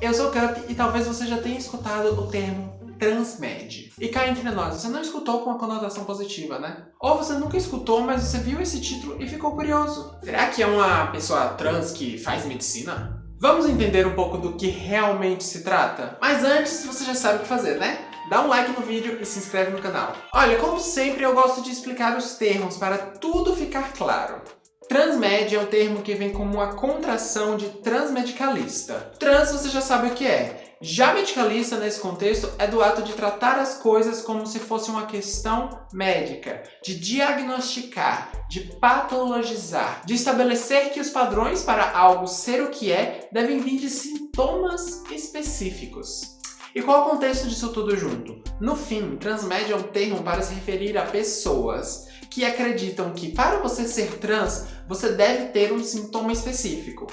eu sou Cup e talvez você já tenha escutado o termo transmed. E cá entre nós, você não escutou com uma conotação positiva, né? Ou você nunca escutou, mas você viu esse título e ficou curioso. Será que é uma pessoa trans que faz medicina? Vamos entender um pouco do que realmente se trata? Mas antes, você já sabe o que fazer, né? Dá um like no vídeo e se inscreve no canal. Olha, como sempre, eu gosto de explicar os termos para tudo ficar claro. Transmed é um termo que vem como uma contração de transmedicalista. Trans você já sabe o que é. Já medicalista, nesse contexto, é do ato de tratar as coisas como se fosse uma questão médica, de diagnosticar, de patologizar, de estabelecer que os padrões para algo ser o que é devem vir de sintomas específicos. E qual o contexto disso tudo junto? No fim, transmédia é um termo para se referir a pessoas que acreditam que para você ser trans, você deve ter um sintoma específico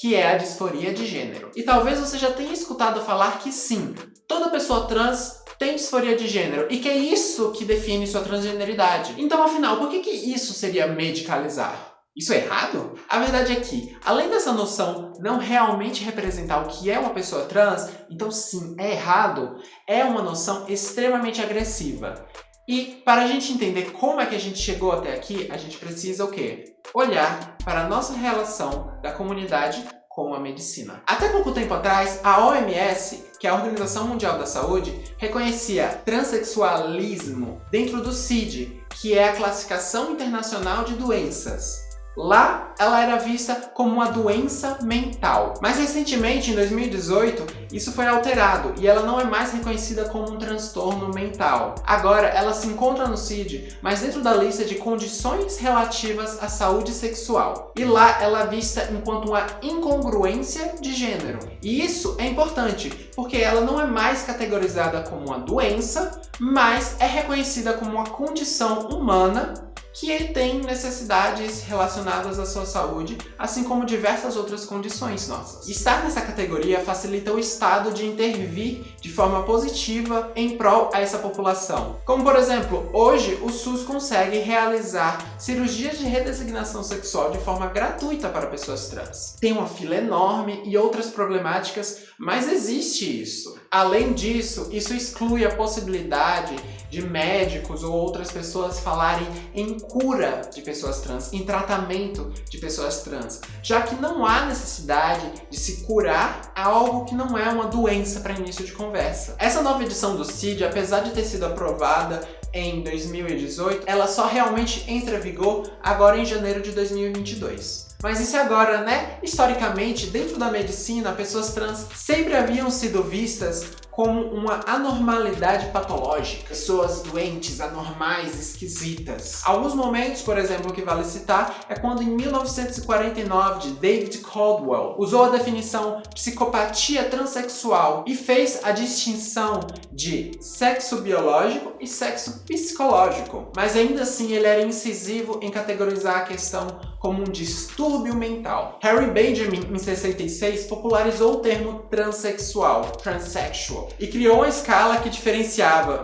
que é a disforia de gênero. E talvez você já tenha escutado falar que sim, toda pessoa trans tem disforia de gênero e que é isso que define sua transgeneridade. Então, afinal, por que, que isso seria medicalizar? Isso é errado? A verdade é que, além dessa noção não realmente representar o que é uma pessoa trans, então sim, é errado, é uma noção extremamente agressiva. E para a gente entender como é que a gente chegou até aqui, a gente precisa o quê? Olhar para a nossa relação da comunidade com a medicina. Até pouco tempo atrás, a OMS, que é a Organização Mundial da Saúde, reconhecia transexualismo dentro do CID, que é a Classificação Internacional de Doenças. Lá, ela era vista como uma doença mental. Mas recentemente, em 2018, isso foi alterado e ela não é mais reconhecida como um transtorno mental. Agora, ela se encontra no CID, mas dentro da lista de condições relativas à saúde sexual. E lá, ela é vista enquanto uma incongruência de gênero. E isso é importante, porque ela não é mais categorizada como uma doença, mas é reconhecida como uma condição humana que ele tem necessidades relacionadas à sua saúde, assim como diversas outras condições nossas. Estar nessa categoria facilita o Estado de intervir de forma positiva em prol a essa população. Como por exemplo, hoje o SUS consegue realizar cirurgias de redesignação sexual de forma gratuita para pessoas trans. Tem uma fila enorme e outras problemáticas, mas existe isso. Além disso, isso exclui a possibilidade de médicos ou outras pessoas falarem em cura de pessoas trans, em tratamento de pessoas trans, já que não há necessidade de se curar algo que não é uma doença para início de conversa. Essa nova edição do CID, apesar de ter sido aprovada em 2018, ela só realmente entra em vigor agora em janeiro de 2022. Mas isso agora, né? Historicamente, dentro da medicina, pessoas trans sempre haviam sido vistas como uma anormalidade patológica, pessoas doentes, anormais, esquisitas. Alguns momentos, por exemplo, que vale citar é quando em 1949 de David Caldwell usou a definição psicopatia transexual e fez a distinção de sexo biológico e sexo psicológico. Mas ainda assim ele era incisivo em categorizar a questão como um distúrbio mental. Harry Benjamin, em 66, popularizou o termo transexual, transsexual, e criou uma escala que diferenciava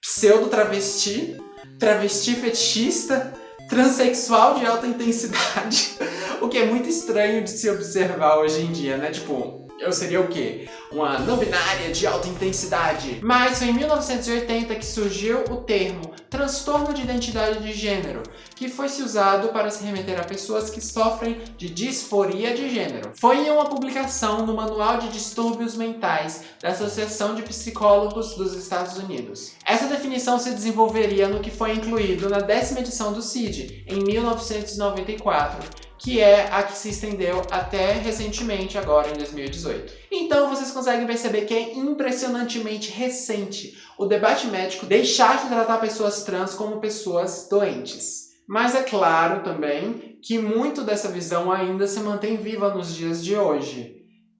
pseudo-travesti, travesti fetichista, transexual de alta intensidade, o que é muito estranho de se observar hoje em dia, né? Tipo, eu seria o quê? Uma não binária de alta intensidade. Mas foi em 1980 que surgiu o termo transtorno de identidade de gênero, que foi se usado para se remeter a pessoas que sofrem de disforia de gênero. Foi em uma publicação no Manual de Distúrbios Mentais da Associação de Psicólogos dos Estados Unidos. Essa definição se desenvolveria no que foi incluído na décima edição do CID, em 1994, que é a que se estendeu até recentemente, agora em 2018. Então vocês conseguem perceber que é impressionantemente recente o debate médico deixar de tratar pessoas trans como pessoas doentes. Mas é claro também que muito dessa visão ainda se mantém viva nos dias de hoje.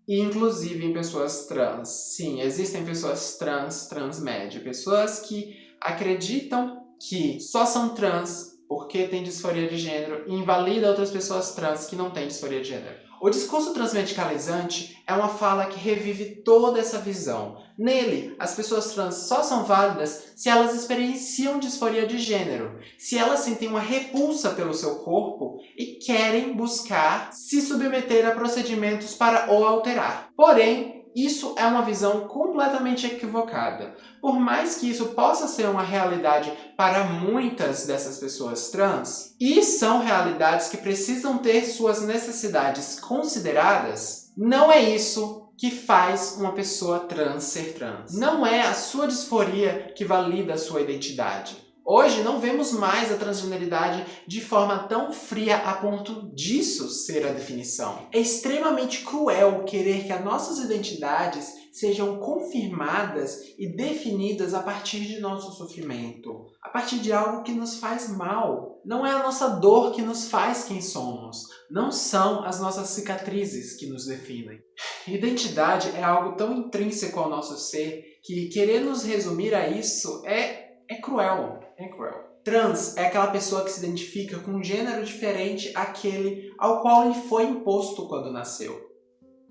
Inclusive em pessoas trans. Sim, existem pessoas trans, transmédia, pessoas que acreditam que só são trans porque tem disforia de gênero e invalida outras pessoas trans que não têm disforia de gênero. O discurso transmedicalizante é uma fala que revive toda essa visão. Nele, as pessoas trans só são válidas se elas experienciam disforia de gênero, se elas sentem uma repulsa pelo seu corpo e querem buscar se submeter a procedimentos para o alterar. Porém, isso é uma visão completamente equivocada. Por mais que isso possa ser uma realidade para muitas dessas pessoas trans, e são realidades que precisam ter suas necessidades consideradas, não é isso que faz uma pessoa trans ser trans. Não é a sua disforia que valida a sua identidade. Hoje não vemos mais a transgeneridade de forma tão fria a ponto disso ser a definição. É extremamente cruel querer que as nossas identidades sejam confirmadas e definidas a partir de nosso sofrimento, a partir de algo que nos faz mal. Não é a nossa dor que nos faz quem somos, não são as nossas cicatrizes que nos definem. Identidade é algo tão intrínseco ao nosso ser que querer nos resumir a isso é é cruel, é cruel. Trans é aquela pessoa que se identifica com um gênero diferente àquele ao qual lhe foi imposto quando nasceu.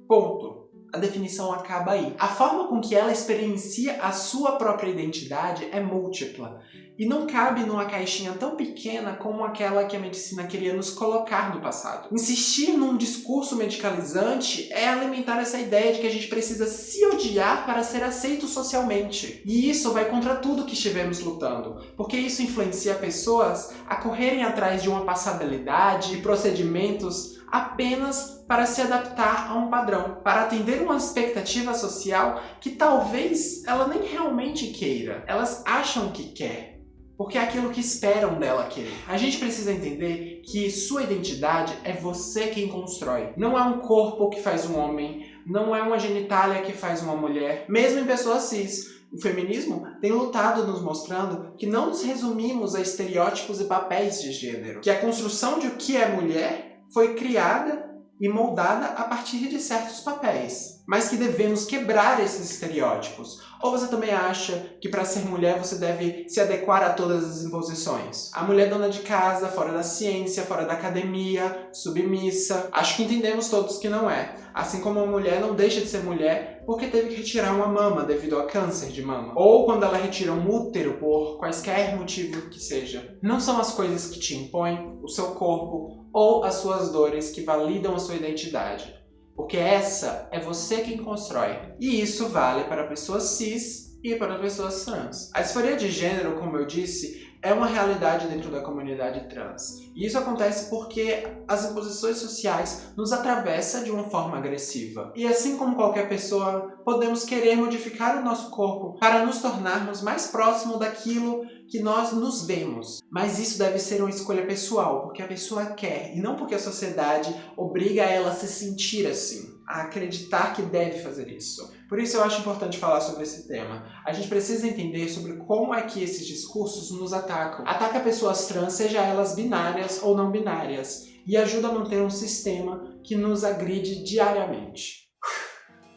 Ponto. A definição acaba aí. A forma com que ela experiencia a sua própria identidade é múltipla e não cabe numa caixinha tão pequena como aquela que a medicina queria nos colocar no passado. Insistir num discurso medicalizante é alimentar essa ideia de que a gente precisa se odiar para ser aceito socialmente. E isso vai contra tudo que estivemos lutando, porque isso influencia pessoas a correrem atrás de uma passabilidade e procedimentos apenas para se adaptar a um padrão, para atender uma expectativa social que talvez ela nem realmente queira, elas acham que quer porque é aquilo que esperam dela querer. A gente precisa entender que sua identidade é você quem constrói. Não é um corpo que faz um homem, não é uma genitália que faz uma mulher, mesmo em pessoas cis. O feminismo tem lutado nos mostrando que não nos resumimos a estereótipos e papéis de gênero, que a construção de o que é mulher foi criada e moldada a partir de certos papéis, mas que devemos quebrar esses estereótipos. Ou você também acha que para ser mulher você deve se adequar a todas as imposições? A mulher dona de casa, fora da ciência, fora da academia, submissa. Acho que entendemos todos que não é. Assim como a mulher não deixa de ser mulher porque teve que retirar uma mama devido a câncer de mama. Ou quando ela retira um útero por quaisquer motivo que seja. Não são as coisas que te impõem, o seu corpo, ou as suas dores que validam a sua identidade. Porque essa é você quem constrói. E isso vale para pessoas cis e para pessoas trans. A disforia de gênero, como eu disse, é uma realidade dentro da comunidade trans. E isso acontece porque as imposições sociais nos atravessam de uma forma agressiva. E assim como qualquer pessoa, podemos querer modificar o nosso corpo para nos tornarmos mais próximo daquilo que nós nos vemos. Mas isso deve ser uma escolha pessoal, porque a pessoa quer, e não porque a sociedade obriga ela a se sentir assim a acreditar que deve fazer isso. Por isso eu acho importante falar sobre esse tema. A gente precisa entender sobre como é que esses discursos nos atacam. Ataca pessoas trans, seja elas binárias ou não binárias, e ajuda a manter um sistema que nos agride diariamente.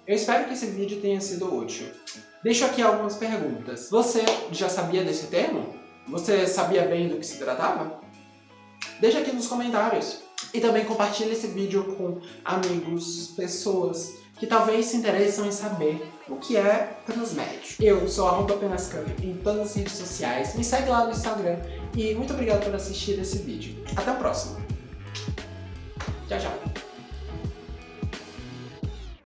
Eu espero que esse vídeo tenha sido útil. Deixo aqui algumas perguntas. Você já sabia desse termo? Você sabia bem do que se tratava? Deixa aqui nos comentários. E também compartilhe esse vídeo com amigos, pessoas que talvez se interessam em saber o que é Transmédio. Eu sou arroba em todas as redes sociais, me segue lá no Instagram e muito obrigado por assistir esse vídeo. Até o próximo. Tchau, tchau.